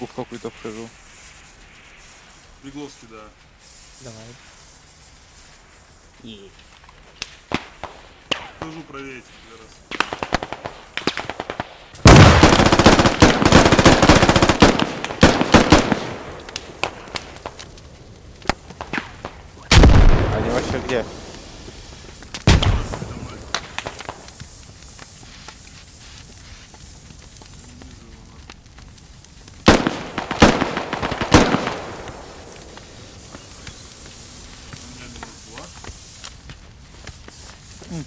Ошибку в какую-то вхожу. Бегловский, да. Давай. И... Хожу проверить тебе раз. Они вообще где?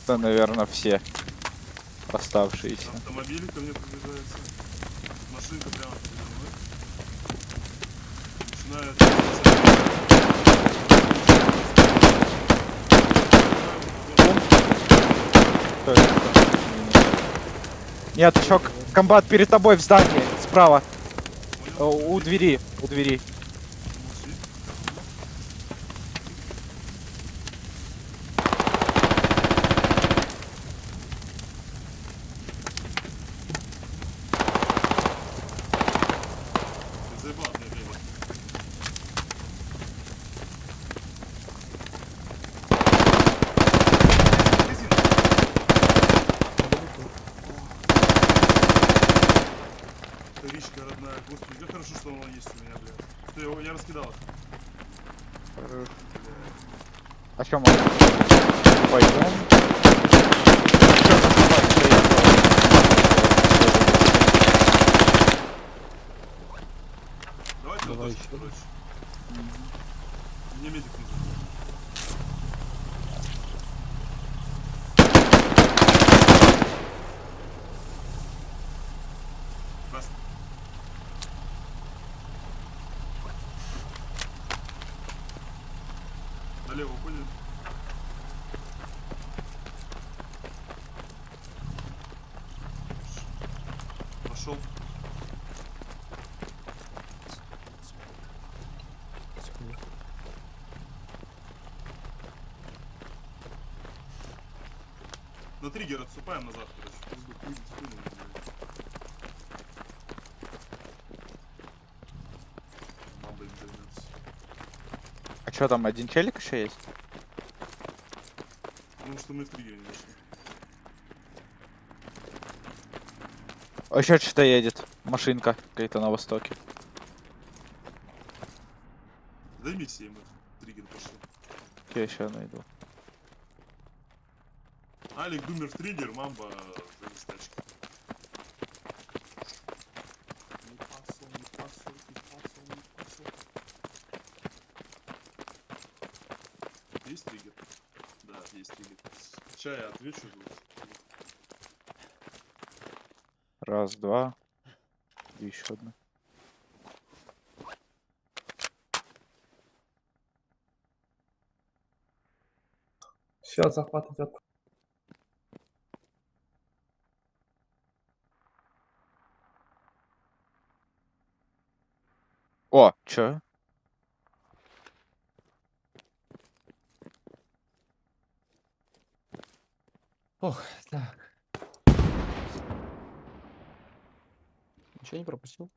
Это, наверное, все оставшиеся. Автомобиль ко мне приближается. Машинка прямо передо мной. Начинает... Нет, еще комбат перед тобой в здании, справа. Э, У двери, у двери. Ты заебал меня, блядь. Резина. Вторичка родная. Господи, как хорошо, что она есть у меня, блядь. Ты его, я раскидал их. Хорош. Бля. А чем мы? Пойдем. Давайте Давай ещё. короче. Мне медик нужен. Красный. Налево уходит. Пошел. Секунду. На триггер отступаем назад, короче. А что там, один челик еще есть? Потому что мы в триггере не нашли. А еще что-то едет. Машинка какая-то на востоке. Займите им в триггер пошли. Я еще найду. Алик, Думер триггер, мамба за. Есть триггер? Да, есть триггер. Сейчас я отвечу. Раз, два. И еще одна. Все, захват идет. О, чё? Ох, так. Ничего не пропустил?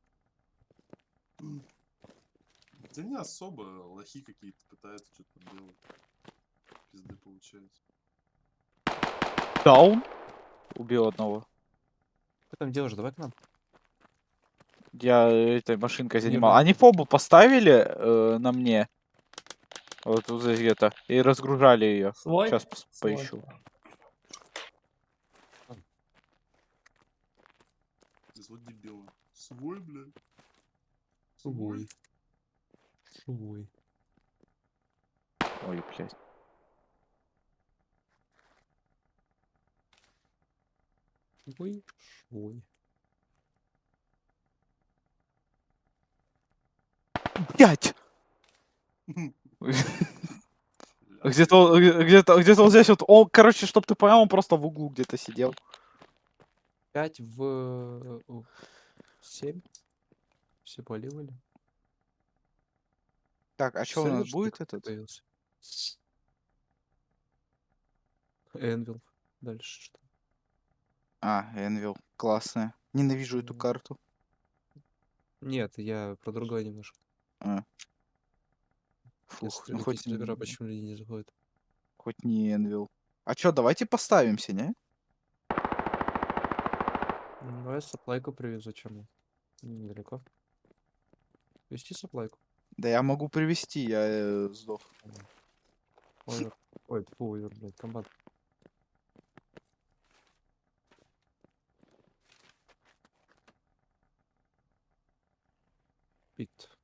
Да не особо, лохи какие-то пытаются что-то делать. Пизды получается. Даун? Убил одного. Что там делаешь? Давай к нам. Я этой машинкой занимал. Они фобу поставили э, на мне. Вот тут где-то. И разгружали ее. Свой? Сейчас Свой. поищу. Здесь вот дебилы. Свой, блядь. Свой. Свой. Ой, блядь. Свой. Свой. Блять! Бля. Где-то, где-то, где-то вот здесь вот. Он, короче, чтоб ты понял, он просто в углу где-то сидел. 5 в 7. Все поливали. Так, а что у нас будет этот? появился? Энвил. Дальше что? А, Энвил. Классная. Ненавижу эту карту. Нет, я про другое немножко. А. Фух, ну хоть, сервера почему люди не заходят? хоть не Энвил. А чё, давайте поставимся, не? Ну, Давай саплайку привезу, чем недалеко. Вести саплайку. Да я могу привести, я э, сдох. Овер. Ой, фу, овер, блядь, комбат. Пит.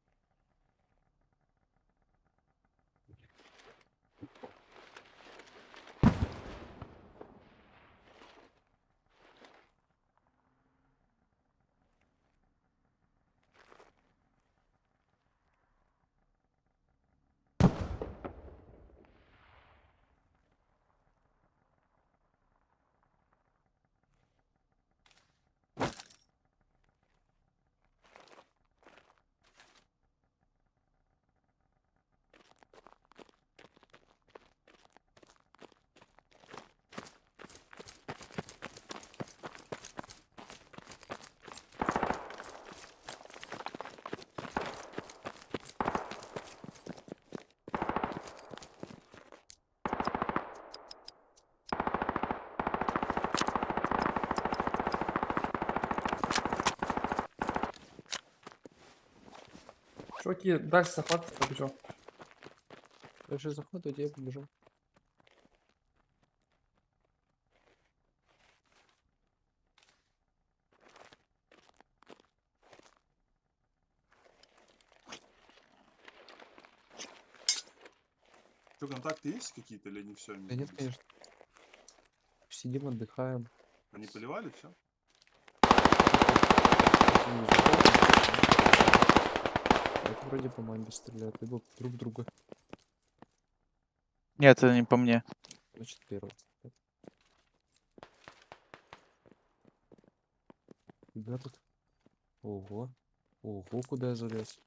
Чуваки, дальше захват побежал. Дальше иди, я побежал. Что, контакты есть какие-то или не все? Да нет, конечно. Сидим, отдыхаем. Они поливали все? Вроде по манге стреляют, либо друг друга. Нет, это не по мне. Значит, первый. Куда тут? Ого. Ого, куда я залез.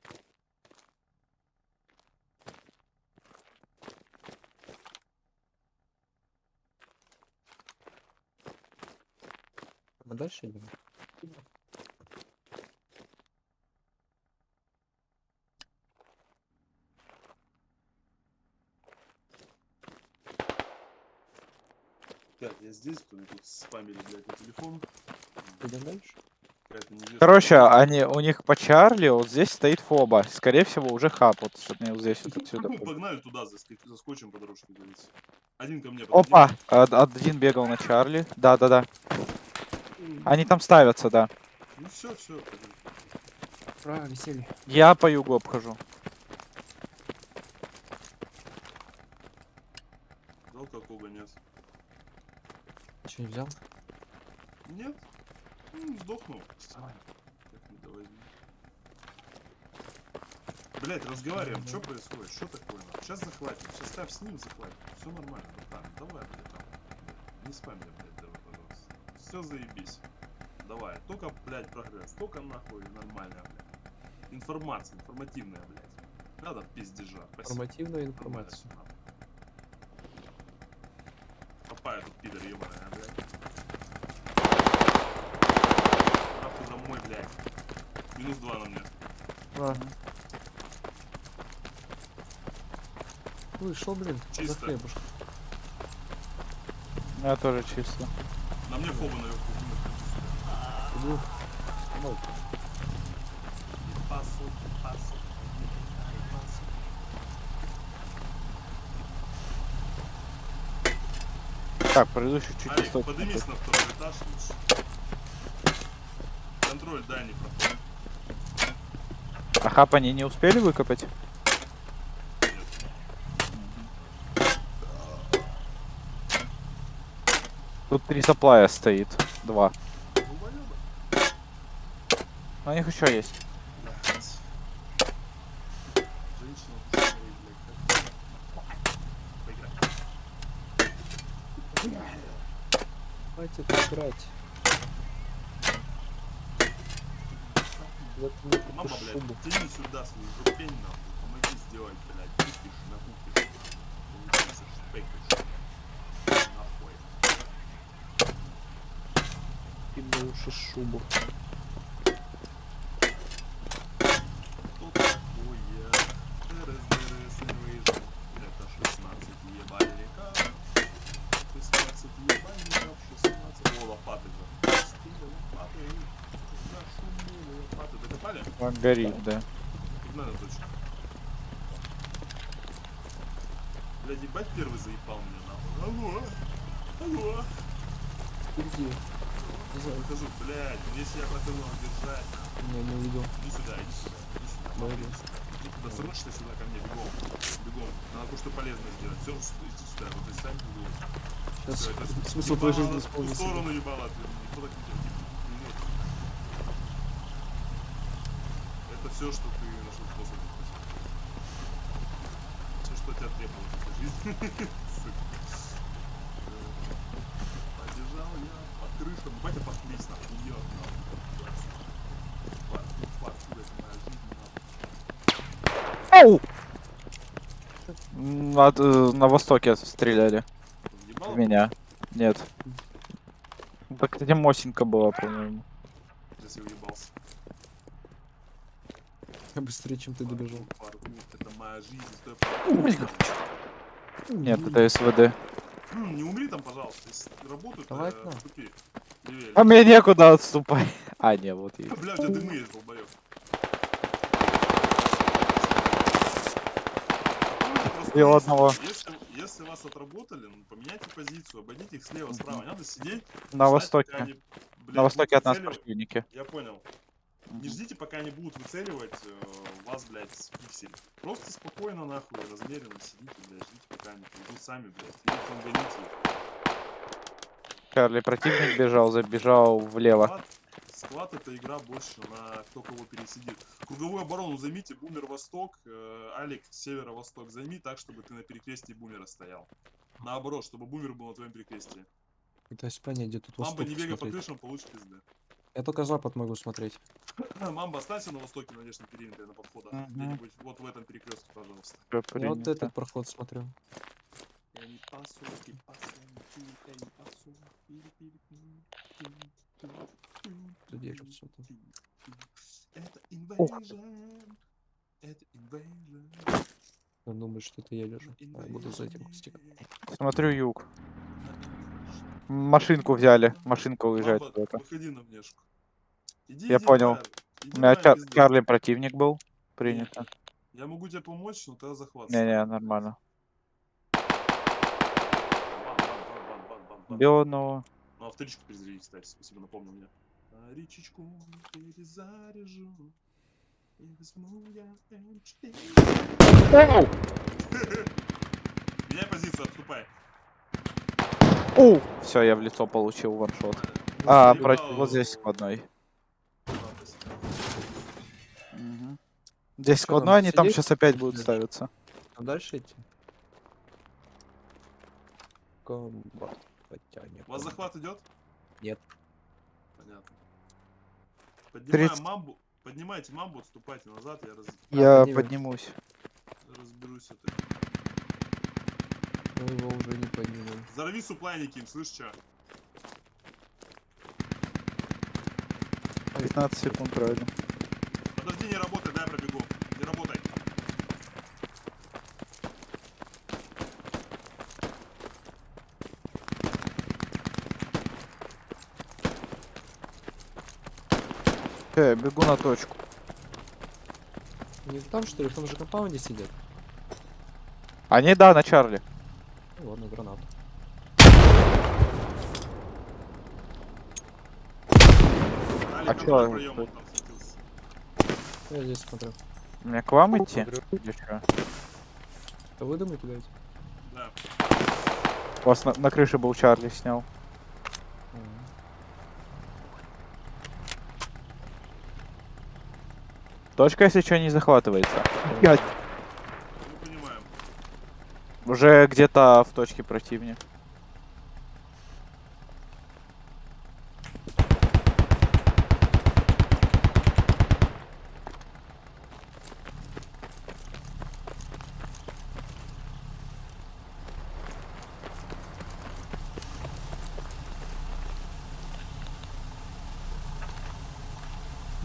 Мы дальше идем? Здесь, кто мне тут спамили, блядь, на телефон. Идем дальше? Короче, они, у них по Чарли вот здесь стоит фоба. Скорее всего, уже хаб. Вот вот здесь вот отсюда. Ну, погнали туда, заскочим по дорожке, говорится. Один ко мне. Опа! од- Один бегал на Чарли. Да-да-да. Они там ставятся, да. Ну все, все. Ура, веселье. Я по югу обхожу. Что, не взял? Нет? Ну, сдохнул. Давай. Блять, разговариваем, что происходит? Что такое? Сейчас захватим, сейчас ставь с ним захватим. Все нормально, братан. Давай, блядь, там. Не спам меня, блядь, давай, пожалуйста. Все заебись. Давай, только, блядь, прогресс. Только нахуй нормальная, блядь. Информация, информативная, блядь. Надо пиздежа. Спасибо. Информативную Нормально пидор, ебаная, блядь. Нахуй домой, блядь. Минус два на мне. Ладно. Вышел, блин, за Чисто. хлебушек. Я тоже чисто. На мне фоба наверху. Иду. Ой, Так, пройду чуть-чуть Алик, восточнее. поднимись на второй этаж лучше. Контроль дай не проходит. А хаб они не успели выкопать? Тут три саплая стоит. Два. Но у них еще есть. Блядь. Женщина, ты смотри, блядь, как- Поиграй. Играть. Вот Мама, блядь, тяни сюда свою жопень, нахуй. Помоги сделать, блядь. Купишь, накупишь. Получишь, шпекишь. Нахуй. И лучше шубу. Горит, да. Блядь, ебать первый заебал меня нахуй. Алло! Алло! Иди. Я выхожу, блядь, ну если я хотел его держать, Не, не увидел. иди сюда, иди сюда, иди сюда, Давай, иди туда, срочно сюда ко мне, бегом, бегом. Надо кое-что полезное сделать. Все, иди сюда, вот здесь сами бегом. Сейчас Всё, это смысл твоей жизни В сторону ебало отверни, никто так не делает. Блядь. Это все, что ты нашел способ. Все, что тебя требовалось в этой жизни. Э, Побежал я под крышам. Батя жизнь, нахуй. Ау! М, от, э, на востоке стреляли в меня. Нет. Так, кстати, Мосинка была, по-моему. Сейчас я уебался. Я быстрее, чем ты добежал. Это моя жизнь. стой. Нет, это СВД. Не умри там, пожалуйста. Если работают, Давай э, А мне некуда отступать. А, не, вот есть. Бля, у тебя дымы есть, долбоёб. Просто И у если- одного. Если, если вас отработали, ну, поменяйте позицию, обойдите их слева, справа. Не надо сидеть. На ждать, востоке. они, блядь, На востоке от нас противники. Я понял. Не ждите, пока они будут выцеливать э, вас, блядь, с пиксель. Просто спокойно, нахуй, размеренно сидите, блядь, ждите, пока они придут сами, блядь. Или там гоните их. Чарли, противник бежал, забежал влево. Склад, склад это игра больше на кто кого пересидит. Круговую оборону займите, бумер восток, э, Алик северо-восток займи так, чтобы ты на перекрестии бумера стоял. Наоборот, чтобы бумер был на твоем перекрестии. Пытаюсь понять, где тут Мамба восток не бегай по крышам, получишь пизды. Я только запад могу смотреть. Мамба, останься на востоке, на внешнем периметре, на подходах. Мгм. Где-нибудь вот в этом перекрестке, пожалуйста. Я вот этот проход смотрю. Тут держит что-то. Это invasion. Это invasion. Я думаю, что это я лежу. А, я буду за этим кустиком. Смотрю юг. Машинку взяли. Машинка уезжает куда-то. выходи на внешку. Иди, Я иди, понял. иди, У меня Чар-. Чарли противник был. Принято. Я могу тебе помочь, но тогда захват. Не-не, нормально. Одного. Ну, авторичку перезаряди, кстати, спасибо, напомнил мне. А речечку перезаряжу. И возьму я М4. Меняй позицию, отступай. Оу! Все, я в лицо получил ваншот. Ну, А, против, вот здесь складной. Да, спасибо. Мгм. Здесь складной, нам они там сидеть? сейчас опять будут ставиться. А дальше идти? Комбат. Потянем. У вас захват идет? Нет. Понятно. Поднимаем 30. мамбу. Поднимайте мамбу, отступайте назад, я раз- Я поднимем. поднимусь. разберусь с этой. Мы его уже не поднимем. Взорви суплайники им, слышь, чё? 15 секунд правильно. Подожди, не работай, дай я пробегу. Не работай. Я бегу на точку. Не там что ли? В том же компаунде сидят? Они, да, на Чарли. Ладно, гранат. Алик, А чё, там светился. Я здесь смотрю. Мне к вам идти? Смотрю. Или чё? А вы думаете, куда идти? Да. У вас на, на крыше был Чарли снял. Точка, если что, не захватывается. Понимаем. Уже где-то в точке противник.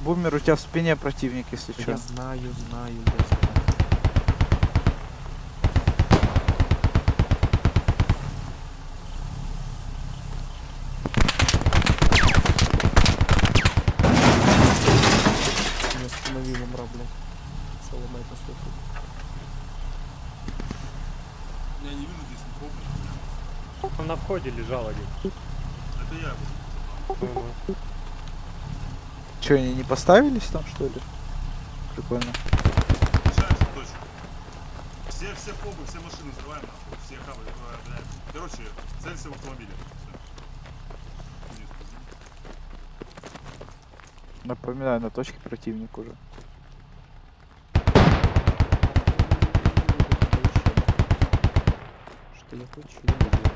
Бумер, у тебя в спине противник, если Я что. знаю, знаю, я знаю. Не остановил на лежал один. Это я буду. Ну-ну. Че, они не поставились там, что ли? Прикольно. Все, все побы, все машины взрываем нахуй. Все хабы, блядь. Короче, целься в автомобиле. Напоминаю, на точке противник уже. Что я хочу, я не делаю.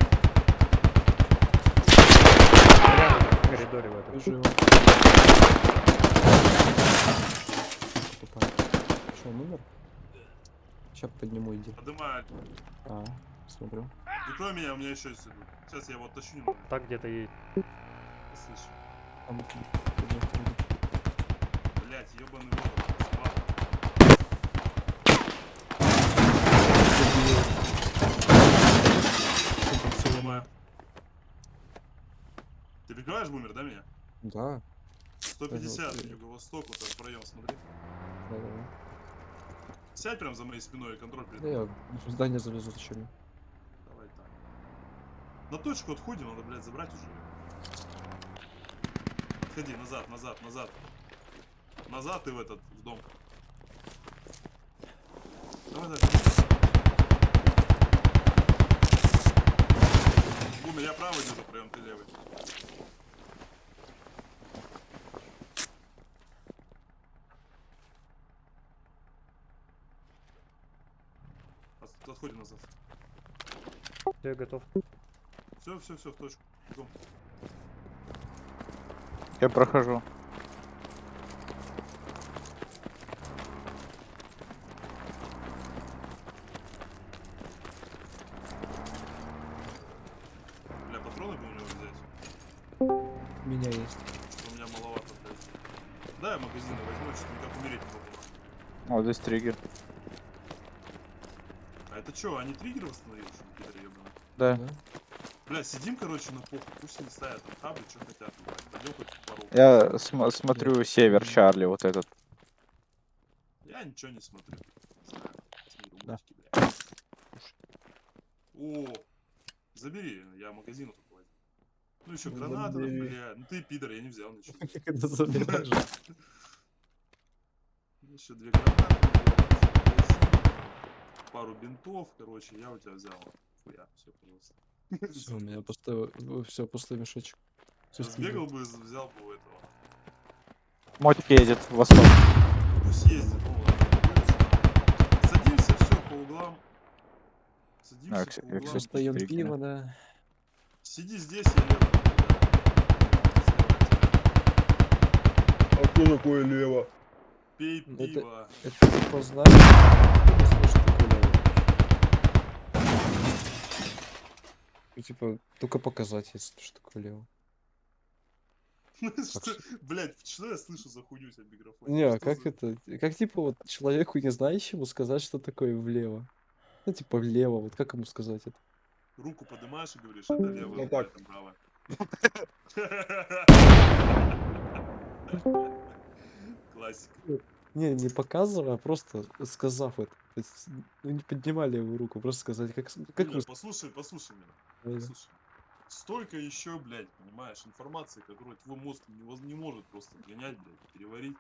Прямо в коридоре в этом. Живо. Что, он умер? Сейчас подниму, иди. Подымаю. А, смотрю. Прикрой меня, у меня еще есть. Сейчас я его оттащу немного. Так где-то и Слышу. Там. Блять, ебаный ворот. Поднимаю. Ты прикрываешь бумер, да, меня? Да, 150, Ага. юго-восток, вот так проем, смотри. да, да. Сядь прям за моей спиной и контроль Да перед я в здание залезу зачем? Давай так. На точку отходим, надо, блядь, забрать уже. Отходи, назад, назад, назад. Назад и в этот, в дом. Давай, давай. Гуми, я правый держу, прям ты левый. От- Отходим назад. Все, я готов. Все, все, все, в точку. Бегом. Я прохожу. Здесь триггер. А это что, они триггеры восстановили, что пидоры ебаные? Да. Да? Бля, сидим, короче, на похуй, пусть они ставят там хабы, что хотят. Пойдем хоть в пару. Я см- смотрю север Чарли, вот этот. Я ничего не смотрю. Не знаю, смотрю Да. мультики, бля. О, забери, я магазин возьму. Ну еще Ну, гранаты, бля. Ну ты пидор, я не взял ничего. Еще две гранаты, пару бинтов, короче, я у тебя взял. Хуя, все, пожалуйста. Все, у меня пустой, все, пустой мешочек. Всё Сбегал бы, взял бы у этого. Мотик едет в восток. Пусть ездит, ну ладно. Садимся, все по углам. Садимся Так, по углам. Все Стригина. пиво, да. Сиди здесь, я лево. А кто такое лево? Пей Это- пиво. Это типа знак. Ну, лево. Ну, типа, только показать, если что такое лево. Что- Блядь, что я слышу за хуйню в микрофоне? Не, а Что как это? Как типа вот человеку не знающему сказать, что такое влево? Ну, типа влево, вот как ему сказать это? Руку поднимаешь и говоришь, это левое, Ну рука, так. это правое. Классика. Не, не показывая, а просто сказав это. То есть, ну, не поднимали его руку, просто сказать, как, как Юля, вы послушай, послушай меня. сказали. Слушай, столько еще, блядь, понимаешь, информации, которую твой мозг не, воз- не может просто принять, блядь, переварить.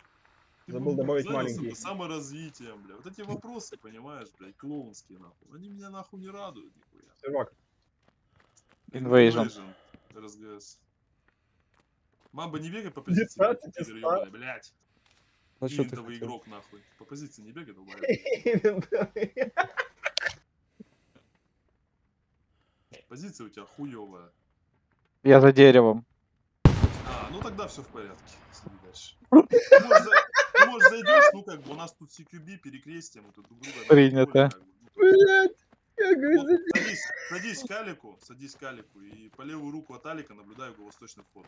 Ты Забыл бы добавить маленький. бы саморазвитием, блядь. Вот эти вопросы, понимаешь, блядь, клоунские, нахуй. Они меня нахуй не радуют, нихуя. Сервак, Invasion. РСГС. Мамба не бегай по позиции, блядь, 19 пидор из ёбаный, блядь. Ну, что ты хотел? игрок, нахуй. По позиции не бегай, долбоёб. Позиция у тебя хуевая. Я за деревом. А, ну тогда все в порядке. Следи дальше. Ты, может, за- ты, может, зайдешь, ну как бы у нас тут CQB, перекрестие, мы тут друг друга... Принято. как бы. Тут- блядь, я говорю, Вот, садись, садись к Алику, садись к Алику, и по левую руку от Алика наблюдай юго-восточный вход.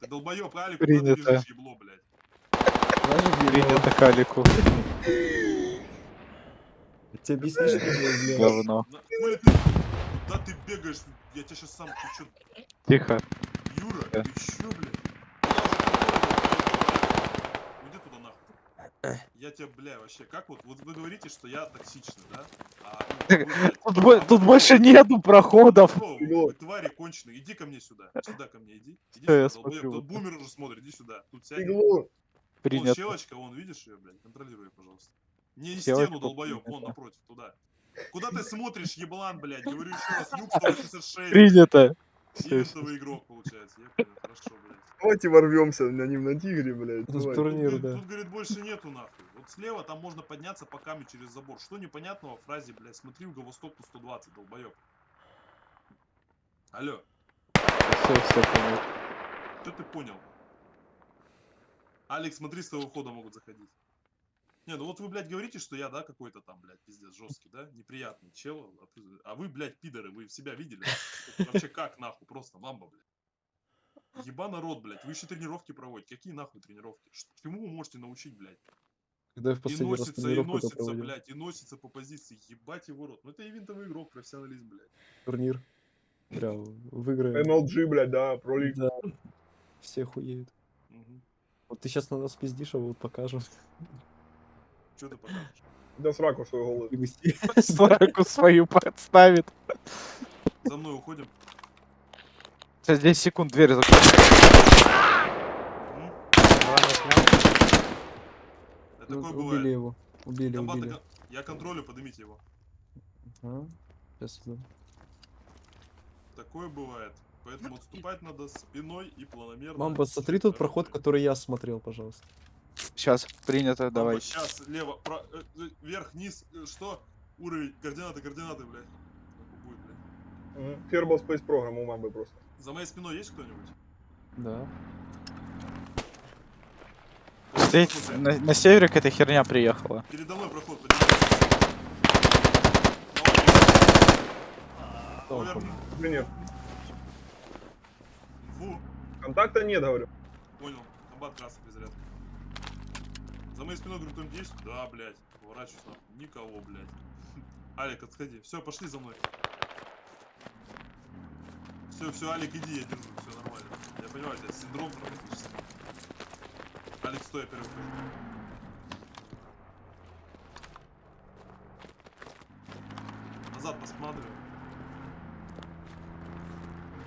Ты долбоёб, Алик, куда ты Принято. бежишь, ебло, блядь? Принято калику. Тебе объясни, что влево? Говно. Ты, куда ты бегаешь? Я тебя сейчас сам, ты чё, Тихо. Юра, Да. ты чё, блядь? Уйди туда нахуй. Я тебя, бля, вообще, как вот, вот вы говорите, что я токсичный, да? А, ну, Тут, а бо- вы тут кто? больше нету проходов. Вы, твари конченые, иди ко мне сюда, сюда ко мне, иди. Иди я сюда, смотрю. Тут бумер уже смотрит, иди сюда. Тут сядь. Иглу. Вон Принято. щелочка, вон, видишь ее, блядь, контролируй, пожалуйста. Не и Щелочка стену, долбоёб, вон напротив, туда. Куда ты смотришь, еблан, блядь? Говорю еще раз, юг 186. Принято. Ивентовый игрок, получается. Я понял, хорошо, блядь. Давайте ворвемся на ним на тигре, блядь. Это давай. турнир. Тут, да. тут, говорит, больше нету нахуй. Вот слева там можно подняться по камню через забор. Что непонятного в фразе, блядь, смотри в Говостопу 120, долбоёб. Алло, Все, все, понял. что ты понял? Алекс, смотри, с того хода могут заходить. Не, ну вот вы, блядь, говорите, что я, да, какой-то там, блядь, пиздец, жесткий, да, неприятный чел. а ты- А вы, блядь, пидоры, вы себя видели? Вообще как, нахуй, просто мамба, блядь. Еба народ, блядь, вы еще тренировки проводите. Какие нахуй тренировки? Чему вы можете научить, блядь? Когда я в И раз носится, и носится, проводил? блядь, и носится по позиции. Ебать его рот. Ну это ивентовый игрок, профессионализм, блядь. Турнир. Бля, выиграем. MLG, блядь, да, пролик. Да. Все хуеют. Вот ты сейчас на нас пиздишь, а вот покажем. Ты покажешь? Да сраку. И густи. Сраку свою подставит. За мной уходим. Сейчас 10 секунд дверь такое убили его. Убили, убили. Я контролю, поднимите его. Сейчас иду. Такое бывает. Поэтому отступать надо спиной и планомерно. Мамба, смотри тут проход, который я смотрел, пожалуйста. Сейчас, принято, давай. Сейчас, лево, про- э, э, вверх, низ, э, что? Уровень, координаты, координаты, блядь. Будет, блядь. Kerbal Space Program у мамбы просто. За моей спиной есть кто-нибудь? Да. Слушай, на, на севере какая-то херня приехала. Передо мной проход, поднимайся. На Инфу. Контакта нет, говорю. Понял. Комбат красный без зарядки. За моей спиной, говорю, кто-нибудь есть? Да, блядь. Поворачиваюсь нахуй. Никого, блядь. Алик, отходи. Все, пошли за мной. Все, все, Алик, иди, я держу. Все нормально. Я понимаю, тебя синдром травматический. Алик, стой, я первый. Назад посматриваем.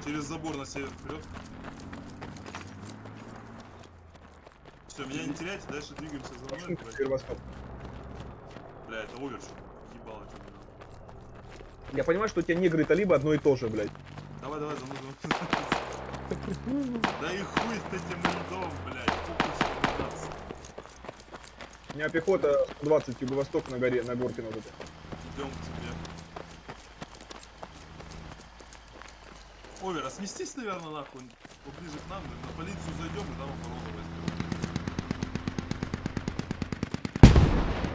Через забор на север вперед. Все, меня не теряйте, дальше двигаемся за мной. Первоскоп. Бля, это оверш. Ебало, что Я понимаю, что у тебя негры и талибы одно и то же, блядь. Давай, давай, за мной, за мной. Да и хуй с этим льдом, блядь. У меня пехота 120 юго-восток на горе, на горке на вот. Идем к тебе. Овер, а сместись, наверное, нахуй поближе к нам, на полицию зайдем и там оборону возьмем.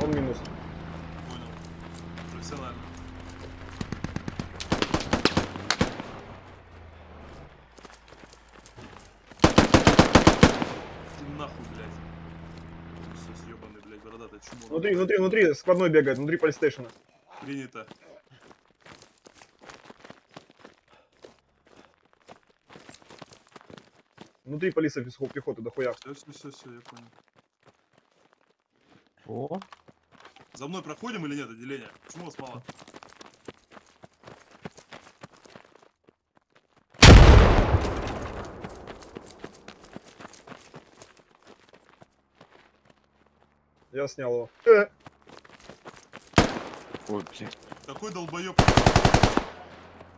Он минус. Понял. Профессионально. Нахуй, блядь. Все, съебанный, блядь, бородатый чмо. Внутри, внутри, внутри, складной бегает, внутри полистейшена. Принято. Внутри полиса пехо- пехоты дохуя. Все, все, все, все, я понял. О, За мной проходим или нет отделение? Почему вас мало? Я снял его. Э, Ой, блядь. Какой долбоеб.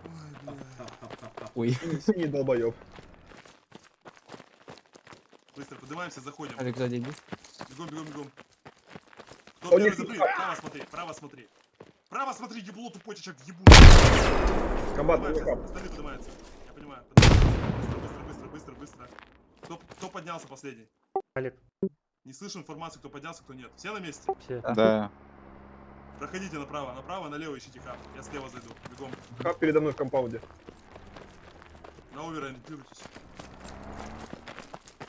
Ой, бля. ой. синий- синий долбоеб. Быстро поднимаемся, заходим. Алик, сзади иди. Бегом, бегом, бегом. Кто Он первый запри? Право смотри, право смотри. Право смотри, ебло тупой чачок, ебу. Как? остальные поднимаются. Я понимаю. Быстро, быстро, быстро, быстро, быстро. Кто, кто поднялся последний? Алик, Не слышу информации, кто поднялся, кто нет. Все на месте? все. Да. Проходите направо, направо, налево ищите хаб. Я слева зайду. Бегом. Хаб передо мной в компаунде. На овера ориентируйтесь.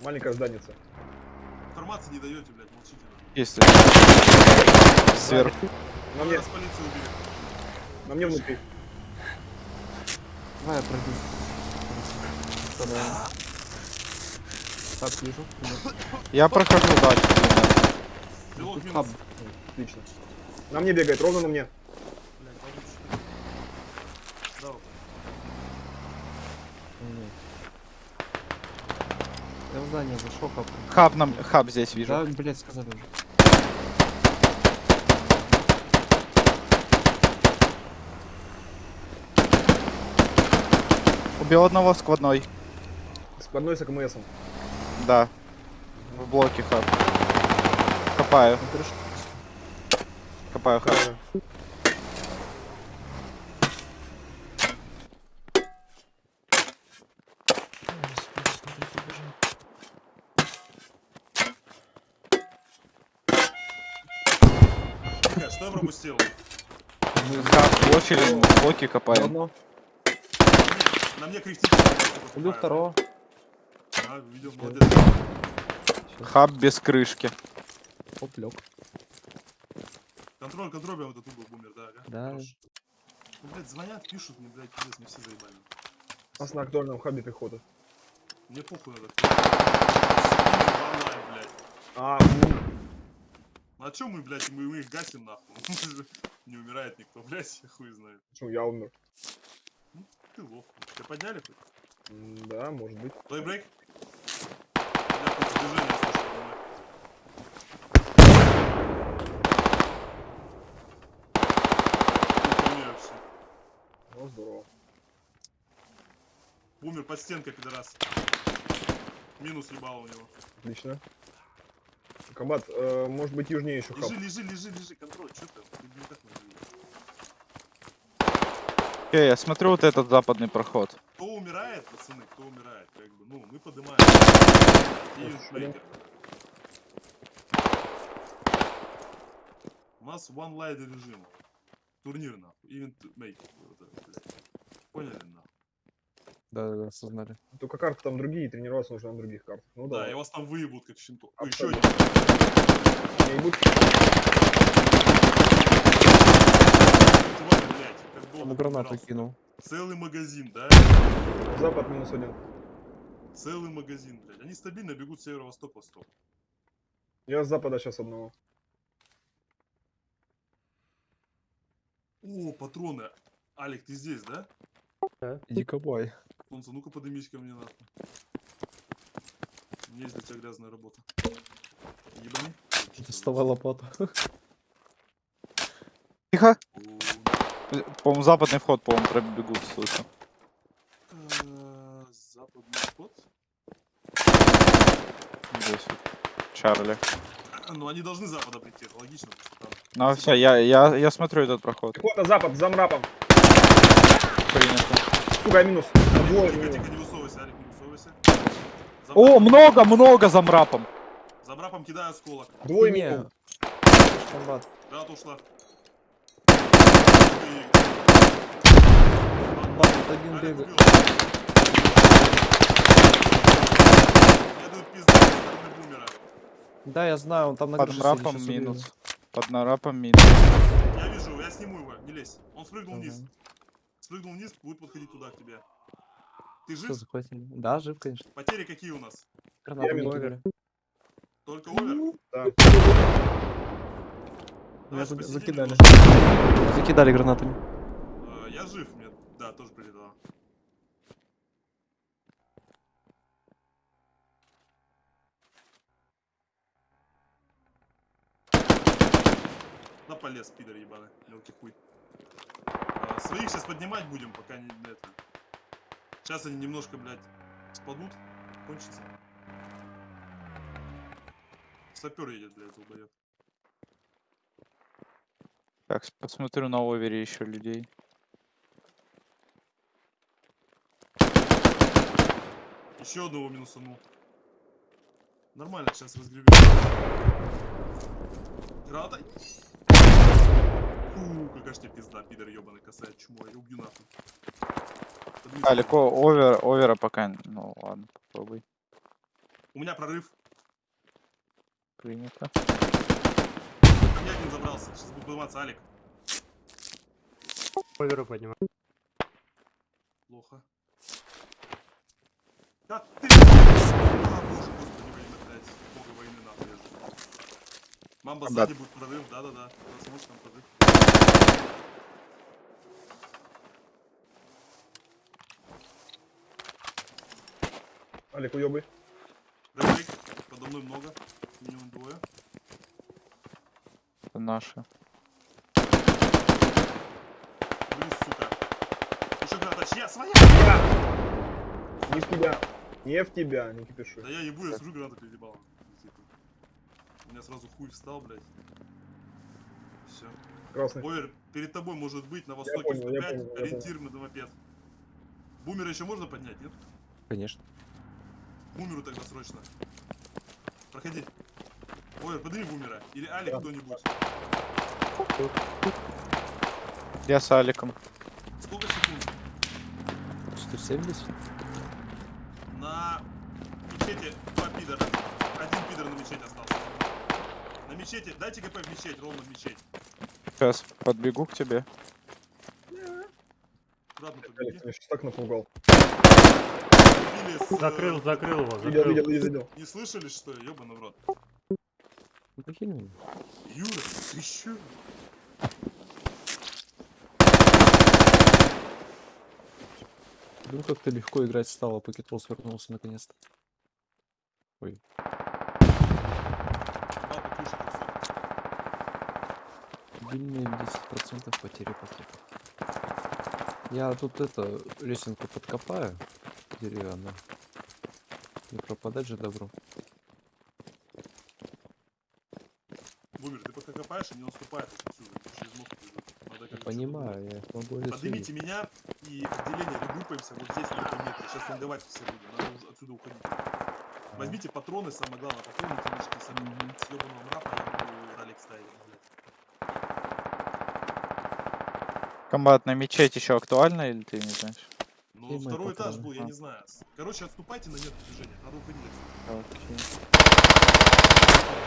Маленькая зданица. Информации не даете, блядь, молчите. Есть. Сверху. На мне, Нас полицию убили. на мне внутри. Давай я пройду. Так, вижу. Я прохожу дальше. Отлично. На мне бегает, ровно на мне. Блядь, получше. Да, вот. Не. Я в здание зашел, хаб. Хаб нам, хаб здесь вижу. Да, блять, сказали уже. Убил одного сквадной. С одной с АКМСом. Да. В блоке хаб. Копаю, Ну, копаю хаб. Блоке копаем. одно. На мне критически. Убил второго. А, видел, молодец. Хаб без крышки. Оп, лег. Контроль, контроль, прям этот угол бумер, да, ага. Да. Хорош. Ну, блядь, звонят, пишут мне, блядь, пиздец, мне все заебали. У нас на актуальном хабе пехота. Мне похуй надо. А, Ну а чё мы, блядь, мы, мы их гасим нахуй? Не умирает никто, блядь, я хуй знает. почему я умер? Ты лох. Тебя подняли хоть? Да, может быть. Плей брейк? Я тут движение всё. Ну, здорово. Умер под стенкой, пидорас. Минус ебало у него. Отлично. Комбат, э, может быть южнее еще хаб. Лежи, лежи, лежи, лежи, контроль, что ты? Ты не так надо делать. Окей, я смотрю вот этот западный проход. Кто умирает, пацаны, кто умирает, как бы, ну, мы поднимаем. Юнитмейкер. У нас one light режим. Турнир, нахуй. Ивент мейкер. Вот это, блядь. Поняли, нахуй? Да, да, да, осознали. Только карты там другие, тренироваться нужно на других картах. Ну Да, да. и вас там выебут, как щенку. Еще один. Не ебут. Чувак, блядь, как долго Ему гранату кинул. Целый магазин, да? Запад минус один. Целый магазин, блядь. Они стабильно бегут северо-восток-восток. Я с запада сейчас одного. О, патроны. Алик, ты здесь, да? Иди копай. Солнце, ну-ка подымись ко мне нахуй. У меня есть для тебя грязная работа. Ебани. Доставай лопату. Тихо. По-моему, западный вход, по-моему, пробегут, слышу. э, Западный вход. Здесь вот. Чарли. Ну, они должны запада прийти, это логично, потому что там... Ну все, я, я, я смотрю этот проход. Пехота запад, за мрапом. Принято. Сука, минус. Двое Тихо, тихо, не высовывайся, Алик, не высовывайся. О, много, много за мрапом. За брапом кидаю осколок. Двое минус. Комбат. Граната ушла. Комбат, тут один бегает. Да, я знаю, он там на Под убью. минус. Под мрапом минус. Я вижу, я сниму его, не лезь. Он спрыгнул вниз. Спрыгнул вниз, будет подходить туда, к тебе. Ты жив? захватили. Да, жив, конечно. Потери какие у нас? Минус. накидали. Только овер? Да. За- посидим закидали. Закидали гранатами. Э, Я жив, мне, да, тоже прилетало. На полез, пидор ебаный, мелкий хуй. А, своих сейчас поднимать будем, пока не это. Сейчас они немножко, блядь, спадут, кончится. Сапер едет, блядь, долбоёб. Так, посмотрю на овере еще людей. Еще одного минусанул. Нормально, сейчас разгребем. Граната. Фу, какая ж тебе пизда, пидор ебаный, косая чмо, я убью нахуй. Далеко овер, овера пока. Ну ладно, попробуй. У меня прорыв. Принято. Ко мне один забрался. Сейчас буду подниматься, Алик. Поверу поднимаю. Плохо. Да ты! А, боже, господи, война, блядь. Бога войны нахуй я. Мамба Да. сзади будет прорыв, да-да-да. Сможешь там прорыв. Алик, уебай. Рэйк, подо мной много. Минимум двое. Это наши. Блин, сука. Еще граната, чья? Своя! Не в тебя. Не в тебя, не кипишуй. Да я ебу, я сижу, гранату переебал. У меня сразу хуй встал, блядь. Все. Красный. Овер, перед тобой может быть на востоке понял, я 105, понял, я ориентир на мопед. Бумера еще можно поднять, нет? Конечно. Бумеру тогда срочно. Проходи. Овер, подними бумера. Или Алик Да. кто-нибудь. Я с Аликом. Сколько секунд? 170? На мечети два пидора. Один пидор на мечети остался. На мечети, дайте ГП в мечеть, ровно в мечеть. Сейчас подбегу к тебе. Аккуратно ты меня сейчас так напугал. С, э, Закрыл, закрыл его, закрыл. видел, видел, видел. Не слышали, что ли? Ёбаный в рот. Ну покинь меня. Юра, ты чё? Ну как-то легко играть стало, Пакетрол свернулся наконец-то. Папа Длинные 10% потери пакетов. Я тут это, лесенку подкопаю деревянную. Не пропадать же добро. Бумер, ты пока копаешь и не наступает отсюда. Через мост. Надо как Понимаю, я могу что-то- Поднимите меня и отделение регруппаемся вот здесь на этом метре. Сейчас финдовать все будем. Надо отсюда уходить. Возьмите патроны, самое главное, патроны, книжки, с съебанного мрапа, я буду ролик ставить, блядь. Комбат на мечеть еще актуально или ты не знаешь? Ну, Где мои второй этаж был, я А. не знаю. Короче, отступайте на нет движения. Надо уходить. Окей.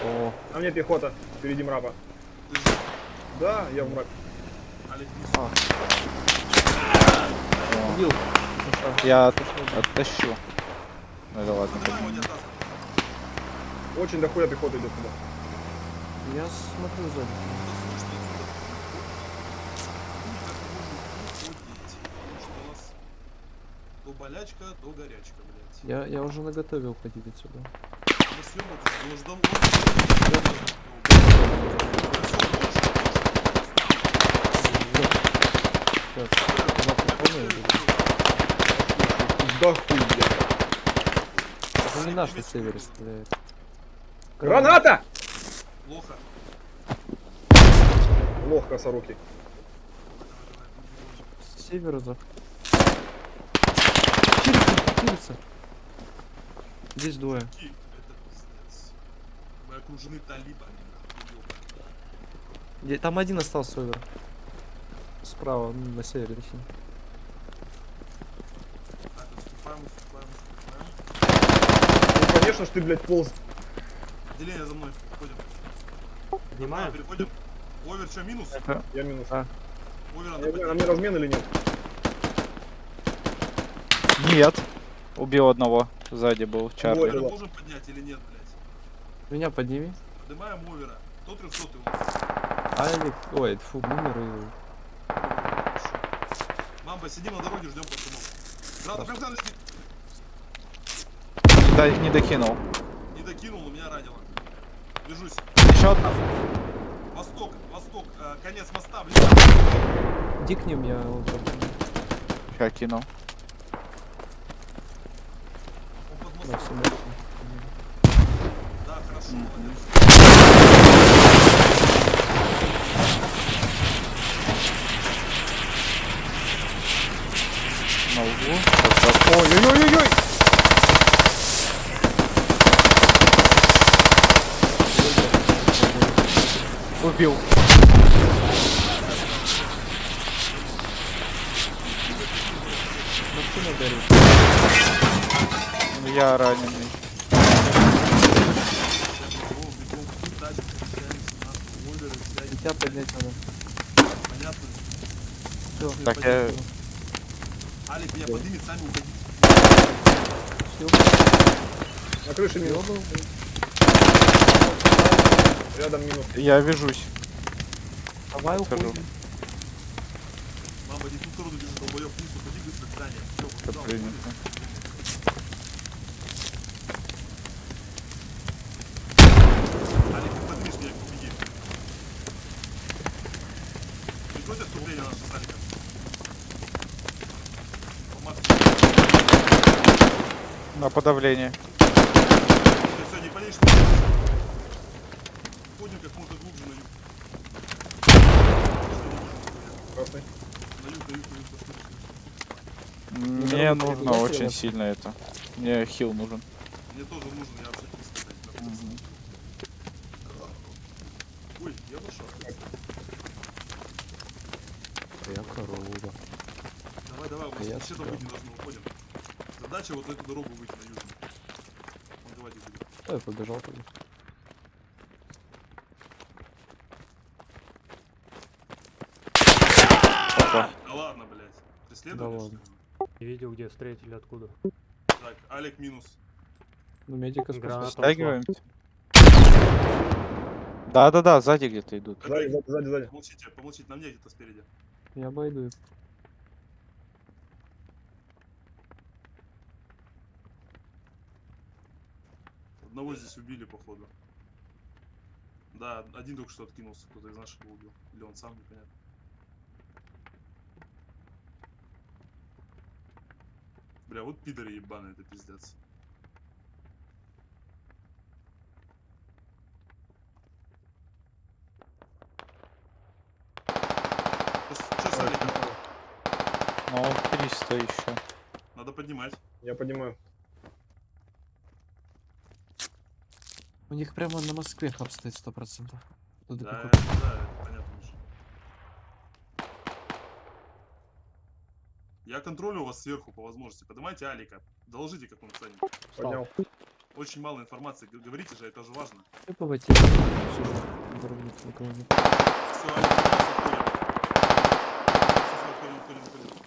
О, А мне пехота. Впереди мрапа. Ты же, Да, я в. О, убил. Я от- оттащу. Ну да ладно. Очень дохуя пехота идет сюда. Я смотрю сзади. Что слышно отсюда? Никак не можем уходить, потому что у нас то болячка, то горячка, блядь. Я, я уже наготове уходить отсюда. Мы съебали, он уже давно... Сейчас. Два патроны и буду. Да хуя. Это не наш на севере стреляет. Граната! Плохо. Лох косорукий. С севера за. Чирится. Здесь двое. Это. Мы окружены талибами. Где- Там один остался север. Справа, ну, на севере точнее. Ну конечно ж ты, блядь, полз. Отделение за мной. Ходим. А, Поднимаем? переходим. Овер, что, минус? Я минус. А. Овер, надо поднять. мне размен или нет? Нет. Убил одного. Сзади был Чарли. Овера можем поднять или нет, блядь? Меня подними. Поднимаем овера. Кто 300 у нас? Алик, ой, фу, бумер и... Мамба, сидим на дороге, ждем пацанов. Града, прям сидит. Да, не докинул. Не докинул, у меня ранило. Держусь. Еще одна. Восток, восток, э, конец моста, блин. Иди к ним, я так. Ща кинул. Он под Да, мостом. всё, Да, хорошо, молодец. На углу. Ой-ой-ой-ой! Убил. Машина горит. Я раненый. Тебя поднять надо. понятно. Все, Так, я... Алик, меня поднимет, сами уходите. все. На крыше минус. Рядом минус. Я вяжусь. Давай Скажу. уходим. Мама, не в ту сторону бежит, долбоёб, вниз, уходи быстро к зданию. Всё, Всё убежал, принято. Алик, ты подвижь меня, беги. Прикройте отступление наше с Аликом. Помазки. На подавление. Все, все, не палишь, не палишь. Уходим как можно глубже на юг. Красный. На юг, на юг, на юг, пошли, пошли. Мне нужно очень села? сильно это. Мне хил нужен. Мне тоже нужен, я вообще Мгм. Ой, я вошел. Я корова. Давай, давай, у А нас тебя. быть не должны, уходим. Задача вот эту дорогу выйти на южную. Ну, давайте будем. Да, я побежал тогда. Опа. Да ладно, блядь. Преследовали? Да что ладно. ли? Не видел, где встретили, откуда. Так, Алик минус. Ну, медика Граната. спустил. Стягиваемся. Да-да-да, сзади где-то идут. Сзади, сзади, сзади. Помолчите, помолчите, на мне где-то спереди. Я обойду их. Одного здесь убили, походу. Да, один только что откинулся, кто-то из наших убил. Или он сам, непонятно. Бля, вот пидоры ебаные, это пиздец. Что с Аликом? Ну, 300 еще. Надо поднимать. Я поднимаю. У них прямо на Москве хаб стоит сто процентов. Туда Да, пехота. это, да, это понятно уже. Я контролю вас сверху по возможности. Поднимайте Алика. Доложите, как он ценит. Поднял. Очень мало информации. Говорите же, это же важно. Все, Алик, поднялся, уходим. Всё, всё, уходим, уходим, уходим.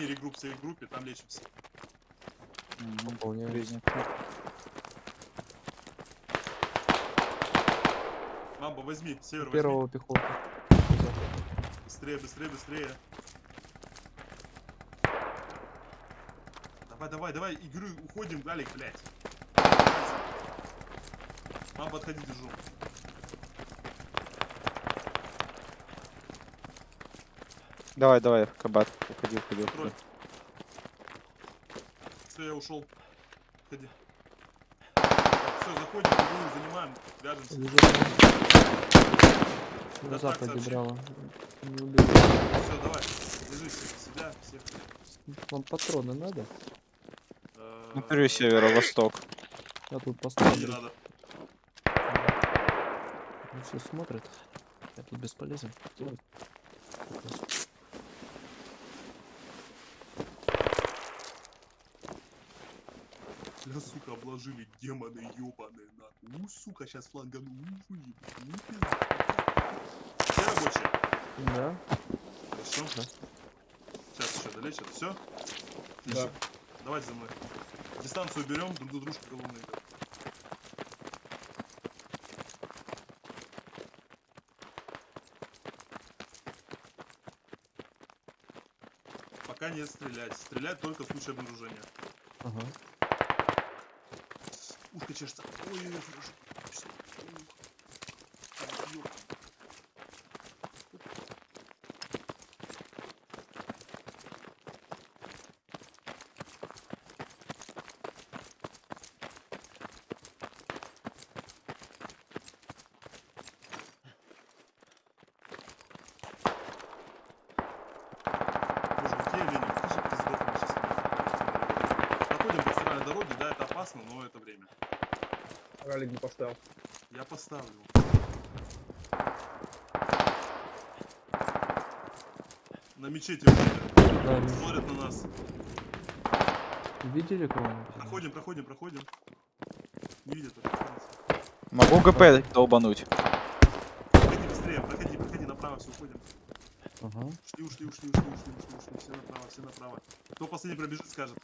Здании регрупп, все в группе, там лечимся. Выполняю. Принято. Мамба, возьми, север возьми. Первого пехоты. Быстрее, быстрее, быстрее. Давай, давай, давай, игры, уходим, Галик, блядь. Мам, подходи, держу. Давай, давай, кабат. Уходи, уходи. Все, я ушел. Ходи. Все, заходим, игру занимаем, вяжемся. На Да западе браво. Не убил. Все, давай. Себя, всех. Вам патроны надо? Э, Смотрю северо-восток. Я тут Не поставлю. надо. Все смотрят. Я тут бесполезен. Ой. Бля, сука, обложили демоны ебаные, нахуй. У, сука, сейчас флангану. У, еб- ну, пизда. Все рабочие? Да. Хорошо. Да. Сейчас еще долечат. Все? Да. Давайте за мной. Дистанцию берем, друг до дружки головные. Пока не стрелять. Стрелять только в случае обнаружения. Ага. Ушко чешется. Ой-ой-ой, хорошо. Всё. Ух. Ай, ёп. Боже, какие олени, ты же пиздохнешь сейчас. Проходим по центральной дороге, да, это опасно, но это время. Ралик не поставил. Я поставлю. На мечети. Да, смотрят на нас. видели кого-нибудь? Проходим, проходим, проходим. Не видят. Могу ГП долбануть. Проходи быстрее, проходи, проходи направо, все, уходим. Ага. Ушли, ушли, ушли, ушли, ушли, ушли, ушли. Все направо, все направо. Кто последний пробежит, скажет.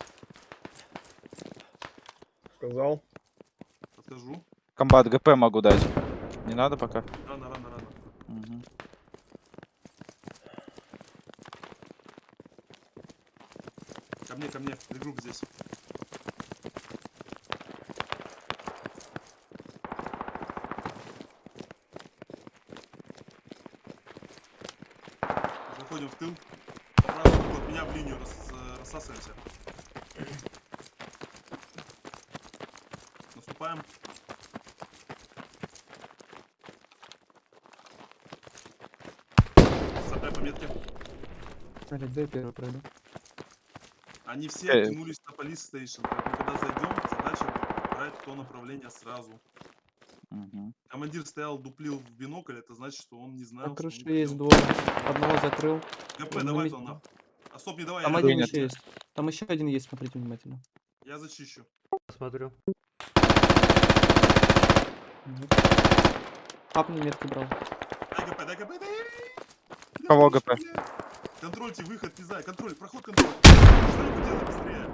Сказал. Комбат ГП могу дать. Не надо пока. Рано, рано, рано. Мгм. Ко мне, ко мне. Регрупп здесь. Заходим в тыл. По правому меня в линию рас- э, рассасываемся. Наступаем. Сапай по метке. Алик, дай первый пройду. Они все Э. оттянулись на полис стейшн. Поэтому, когда зайдем, задача брать то направление сразу. Мгм. Командир стоял, дуплил в бинокль, это значит, что он не знал. На крыше есть двое. Одного закрыл. ГП, давай то нахуй. А стоп, не давай, Там один еще есть. Там еще один есть, смотрите внимательно. я зачищу. Смотрю. Мгм. Папни метки брал. Дай ГП, дай ГП, дай! Кого ГП? Контрольте выход, пизда, контроль, проход, контроль. Что делай быстрее?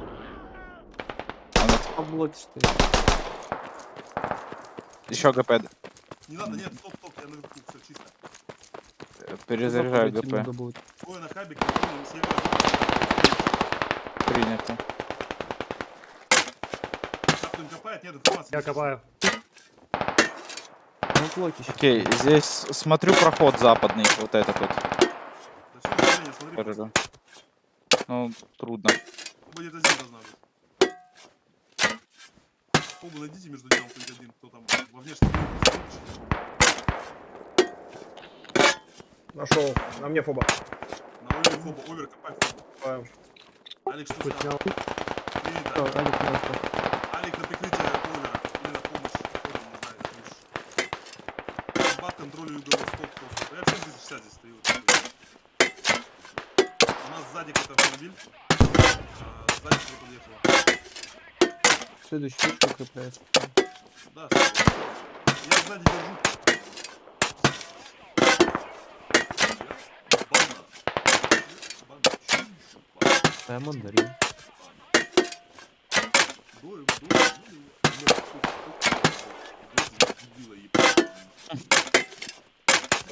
По блоке стоит. Еще ГП. Не надо, нет, стоп, стоп, я наверху, все чисто. э, Перезаряжаю ГП. Двое на севера. Принято. Я не копаю. Блоки щас. Окей, здесь смотрю проход западный, вот этот вот. Хорошо. Ну, трудно. Будет один должна быть. Оба найдите между делом хоть один, кто там во внешнем Нашел. На мне фоба. На овер фоба, овер, копай. Копаем. Алекс, что снял. Алик на прикрытие овера. Или на помощь. Овер, не знаю, контролю юго-восток просто. Я всем 260 здесь стою. У нас сзади какой-то автомобиль. А, Сзади что подъехало. Следующий точку укрепляется. Да? Я сзади держу. Да, мандарин. Дуем, дуем, дуем.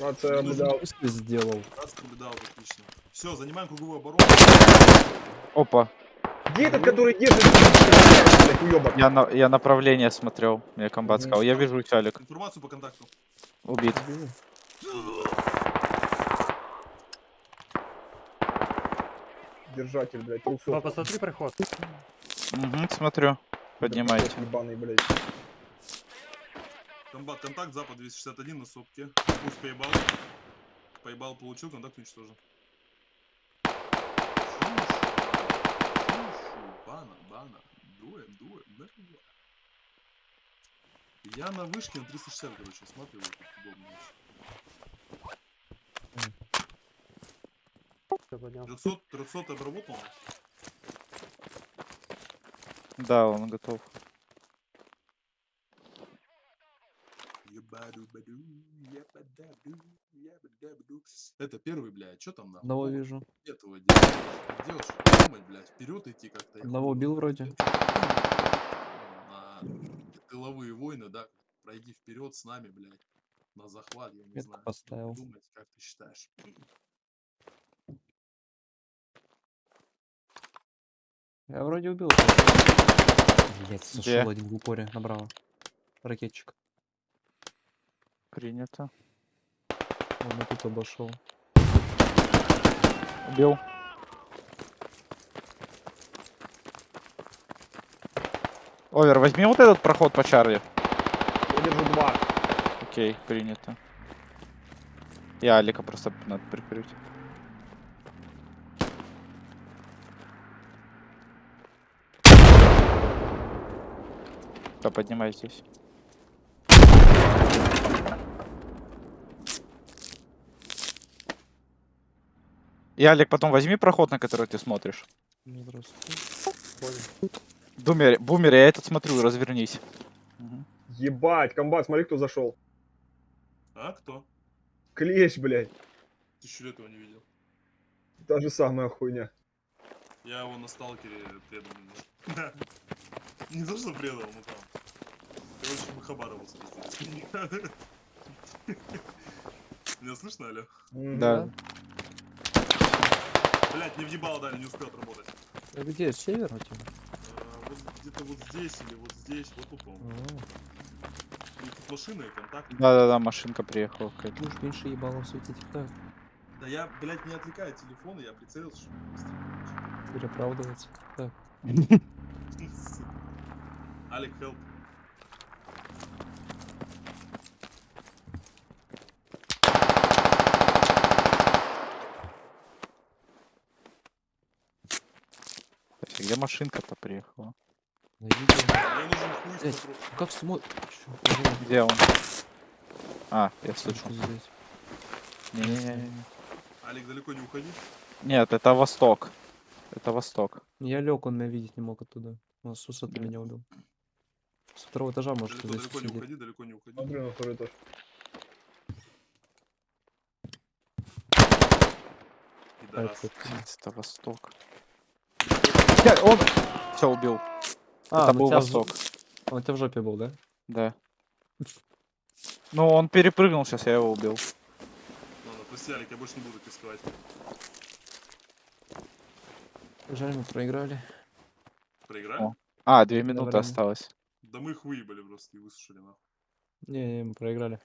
Рация Ну, дал. Сделал. Наблюдал, отлично. Все, занимаем круговую оборону. Опа, Где этот, который держит? Я, на, я направление смотрел. Мне комбат сказал. Я вижу Алик. Информацию по контакту. Убит. Держатель, блядь, 300. Папа, посмотри проход. Угу, смотрю. Поднимайте. Ебаный, блядь. Комбат, контакт, запад 261 на сопке. Пусть поебал. Поебал, получил, контакт уничтожен. Бана, бана. Дуем, дуем, нормально. Я на вышке на 360, короче, смотрю, вот тут удобно. вообще. Всё, поднял. 300, 300 обработал? Да, он готов. Это первый, блядь, что там нахуй? Одного вижу. Этого. Делать, что думать, блядь, вперед идти как-то. Одного убил вроде. На тыловые войны, да, пройди вперед с нами, блядь. На захват, я не Метку знаю. поставил. Думать, как ты считаешь. Я вроде убил. Блять, Где? сошел один в упоре направо. Ракетчик. Принято. Он и тут обошел. Убил. Овер, возьми вот этот проход по Чарли. Я держу два. Окей, принято. Я Алика просто надо прикрыть. Да, поднимай здесь. И, Алик, потом возьми проход, на который ты смотришь. Понял. Бумер, я этот смотрю, развернись. Мгм. Ебать, комбат, смотри, кто зашел. А, кто? Клещ, блядь. Тысячу лет его не видел. Та же самая хуйня. Я его на сталкере предал немножко. Не то, что предал, но там. Короче, мы Хабарова. Меня слышно, алло? Мгм. Да. Блять, не въебало дали, не успел отработать. А где? Север у тебя? Э, Вот где-то вот здесь или вот здесь, вот тут, по-моему. Тут машина и контакт. Да-да-да, машинка приехала какая-то. Уж меньше ебалом светить. Так, Да я, блядь, не отвлекаю телефон, и я прицелился, чтобы быстрее переправдываться. Так. Алик, help. Где машинка-то приехала? нужен хуй Блядь. патрон- Как смотришь? Где он? А, я слышу. здесь? Не-не-не. Алик, далеко не уходи. Нет, это восток. Это восток. Я лег, он меня видеть не мог оттуда. Он с высоты меня убил. С второго этажа может Далеко, здесь далеко не уходи, далеко не уходи. Смотрю на второй этаж. Блядь, Это восток. Блядь, он... Все, убил. А, это ну был тебя в восток. Он у тебя в жопе был, да? Да. Ну, он перепрыгнул сейчас, я его убил. Ладно, прости, Алик, я больше не буду рисковать. Жаль, мы проиграли. Проиграли? О. А, две минуты время. осталось. Да мы их выебали просто и высушили нахуй. Не, не, мы проиграли.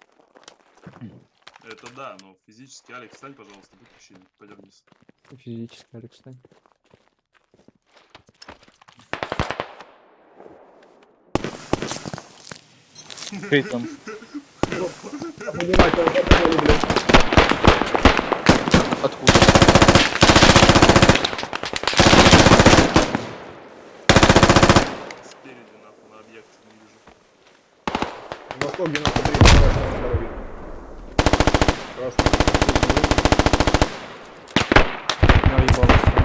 Это да, но физически, Алик, встань, пожалуйста, будь мужчиной, пойдем вниз. Физически, Алекс, стань. Блядь. Откуда? Спереди, нахуй, на объекте не вижу. Восток 93, красный на дороге. Красный. Я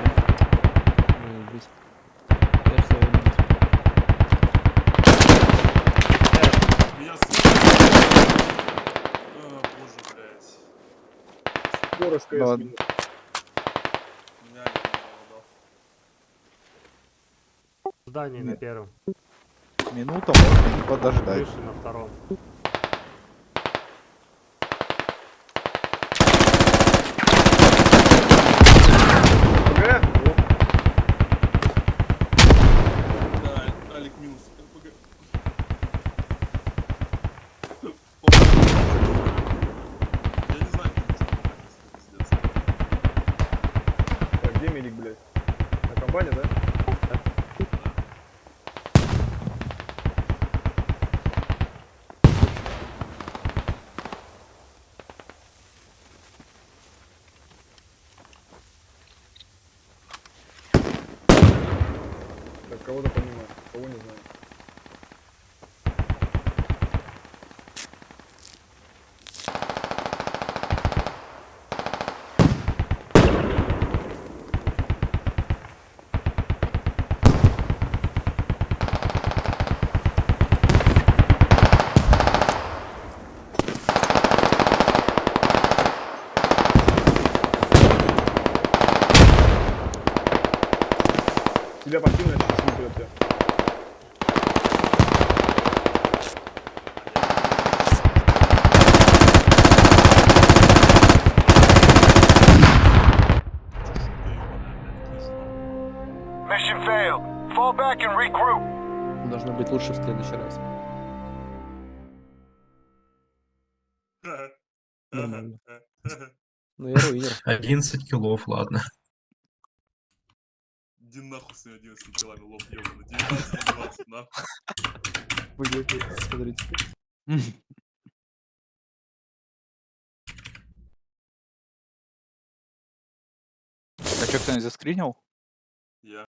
Скорость КС. Здание на первом. Минута можно не подождать. Крыша на втором. ПГ? Да, Алик минус. РПГ. Я не знаю, как это пиздец. Медик, блядь? На компании, да? 11 килов, ладно. Иди нахуй с 11 килами лоб ебаный. 19 на 20, нахуй. Вы смотрите. А что, кто-нибудь заскринил? Я.